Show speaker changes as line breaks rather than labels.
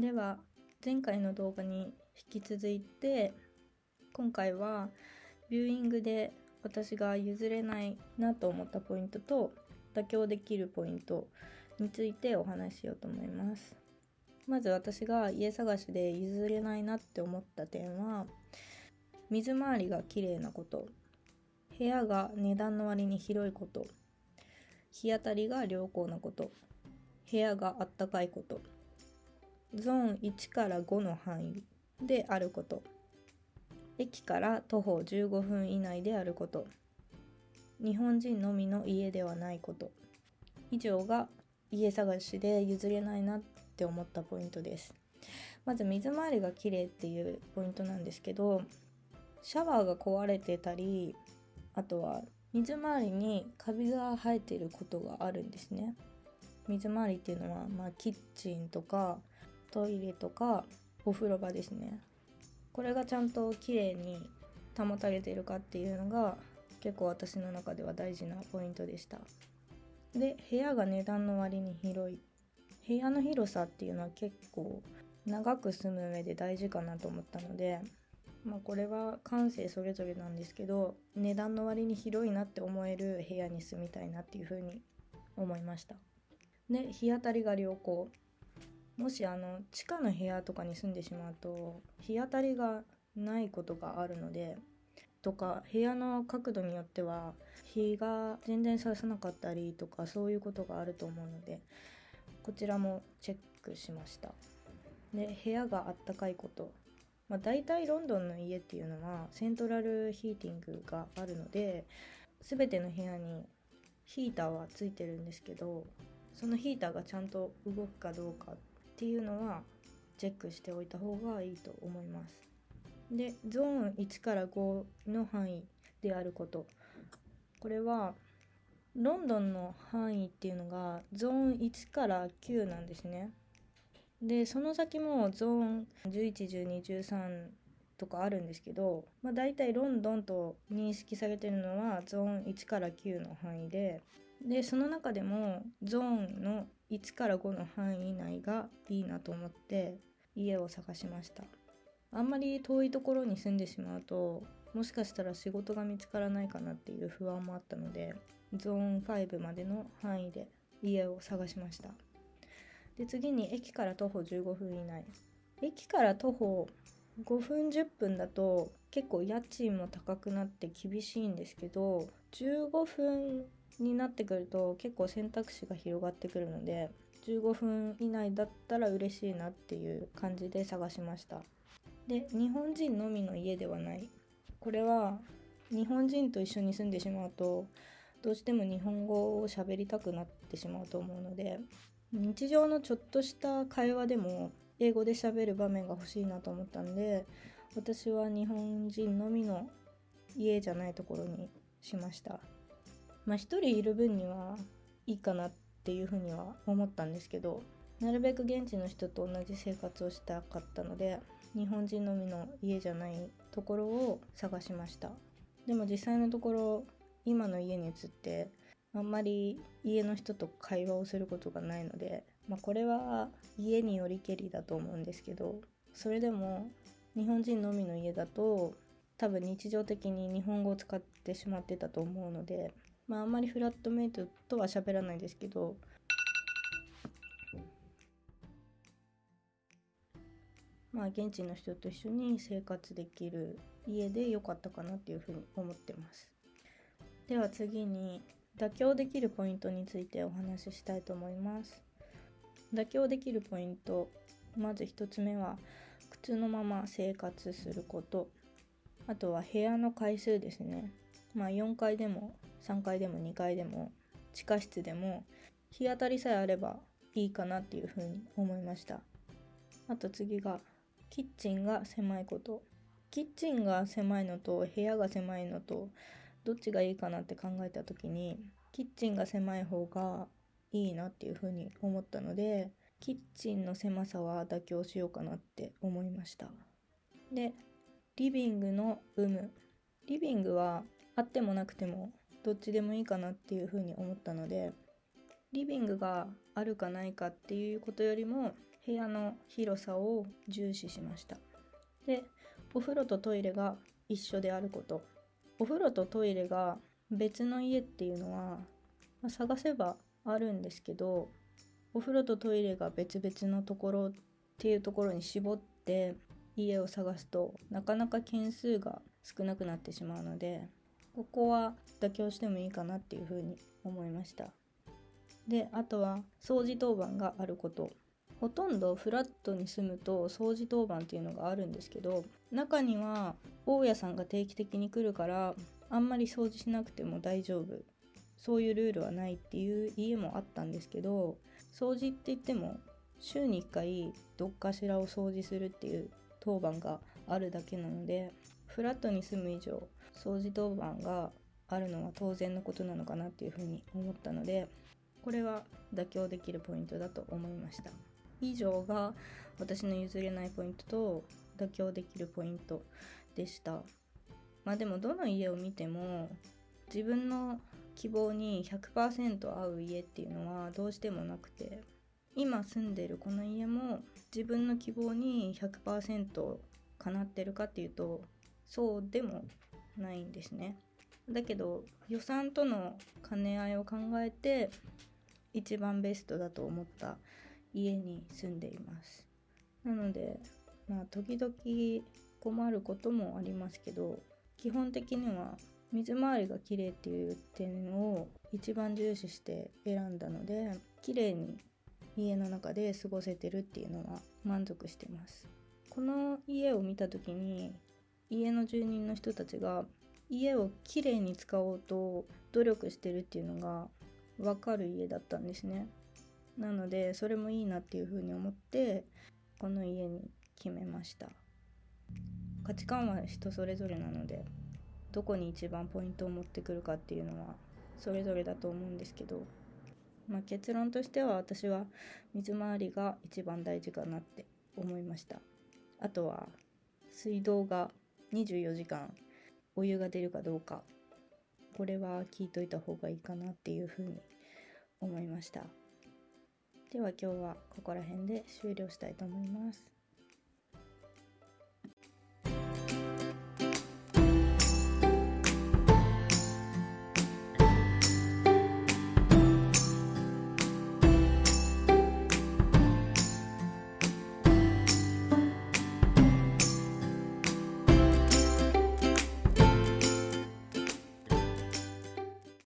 では前回の動画に引き続いて今回はビューイングで私が譲れないなと思ったポイントと妥協できるポイントについてお話ししようと思います。まず私が家探しで譲れないなって思った点は水回りが綺麗なこと。部屋が値段の割に広いこと。日当たりが良好なこと。部屋があったかいこと。ゾーン1から5の範囲であること。駅から徒歩15分以内であること。日本人のみの家ではないこと。以上が家探しで譲れないなって思ったポイントです。まず水回りが綺麗っていうポイントなんですけどシャワーが壊れてたりあとは水回りにカビが生えてることがあるんですね。水回りっていうのは、まあ、キッチンとかトイレとかお風呂場ですね。これがちゃんと綺麗に保たれているかっていうのが結構私の中では大事なポイントでした。で部屋が値段の割に広い。部屋の広さっていうのは結構長く住む上で大事かなと思ったのでまあこれは感性それぞれなんですけど値段の割に広いなって思える部屋に住みたいなっていうふうに思いました。で日当たりが良好。もしあの地下の部屋とかに住んでしまうと日当たりがないことがあるのでとか部屋の角度によっては日が全然ささなかったりとかそういうことがあると思うのでこちらもチェックしました。で部屋があったかいこと。まあ、大体ロンドンの家っていうのはセントラルヒーティングがあるので全ての部屋にヒーターはついてるんですけどそのヒーターがちゃんと動くかどうかっっていうのはチェックしておいた方がいいと思います。でゾーン1から5の範囲であることこれはロンドンの範囲っていうのがゾーン1から9なんですね。でその先もゾーン111213とかあるんですけど、まあ、大体ロンドンと認識されてるのはゾーン1から9の範囲ででその中でもゾーンの1から5の範囲内がいいなと思って家を探しました。あんまり遠いところに住んでしまうともしかしたら仕事が見つからないかなっていう不安もあったのでゾーン5までの範囲で家を探しました。で次に駅から徒歩15分以内。駅から徒歩5分10分だと結構家賃も高くなって厳しいんですけど15分になってくると結構選択肢が広がってくるので15分以内だったら嬉しいなっていう感じで探しました。で日本人のみの家ではない。これは日本人と一緒に住んでしまうとどうしても日本語を喋りたくなってしまうと思うので日常のちょっとした会話でも英語で喋る場面が欲しいなと思ったんで私は日本人のみの家じゃないところにしました。まあ一人いる分にはいいかなっていうふうには思ったんですけどなるべく現地の人と同じ生活をしたかったので日本人のみの家じゃないところを探しました。でも実際のところ今の家に移ってあんまり家の人と会話をすることがないので、まあ、これは家によりけりだと思うんですけどそれでも日本人のみの家だと多分日常的に日本語を使ってしまってたと思うのでまああんまりフラットメイトとは喋らないですけどまあ現地の人と一緒に生活できる家で良かったかなっていうふうに思ってます。では次に妥協できるポイントについてお話ししたいと思います。妥協できるポイント。まず1つ目は靴のまま生活すること。あとは部屋の回数ですね。まあ4階でも3階でも2階でも地下室でも日当たりさえあればいいかなっていうふうに思いました。あと次がキッチンが狭いこと。キッチンが狭いのと部屋が狭いのとどっちがいいかなって考えた時にキッチンが狭い方がいいなっていうふうに思ったのでキッチンの狭さは妥協しようかなって思いました。でリビングの有無。リビングはあってもなくてもどっちでもいいかなっていうふうに思ったのでリビングがあるかないかっていうことよりも部屋の広さを重視しました。でお風呂とトイレが一緒であること。お風呂とトイレが別の家っていうのは、まあ、探せばあるんですけどお風呂とトイレが別々のところっていうところに絞って家を探すとなかなか件数が少なくなってしまうのでここは妥協してもいいかなっていうふうに思いました。であとは掃除当番があること。ほとんどフラットに住むと掃除当番っていうのがあるんですけど中には大家さんが定期的に来るからあんまり掃除しなくても大丈夫。そういうルールはないっていう家もあったんですけど掃除って言っても週に1回どっかしらを掃除するっていう当番があるだけなのでフラットに住む以上掃除当番があるのは当然のことなのかなっていうふうに思ったのでこれは妥協できるポイントだと思いました。以上が私の譲れないポイントと妥協できるポイントでした。まあでもどの家を見ても自分の希望に100%合う家っていうのはどうしてもなくて今住んでるこの家も自分の希望に100%叶ってるかっていうとそうでもないんですね。だけど予算との兼ね合いを考えて一番ベストだと思った家に住んでいます。なのでまあ時々困ることもありますけど基本的には水回りが綺麗っていう点を一番重視して選んだので綺麗に家の中で過ごせてるっていうのは満足してます。この家を見た時に家の住人の人たちが家をきれいに使おうと努力してるっていうのが分かる家だったんですね。なのでそれもいいなっていうふうに思ってこの家に決めました。価値観は人それぞれなのでどこに一番ポイントを持ってくるかっていうのはそれぞれだと思うんですけど、まあ、結論としては私は水回りが一番大事かなって思いました。あとは水道が24時間お湯が出るかどうか。これは聞いといた方がいいかなっていうふうに思いました。では今日はここら辺で終了したいと思います。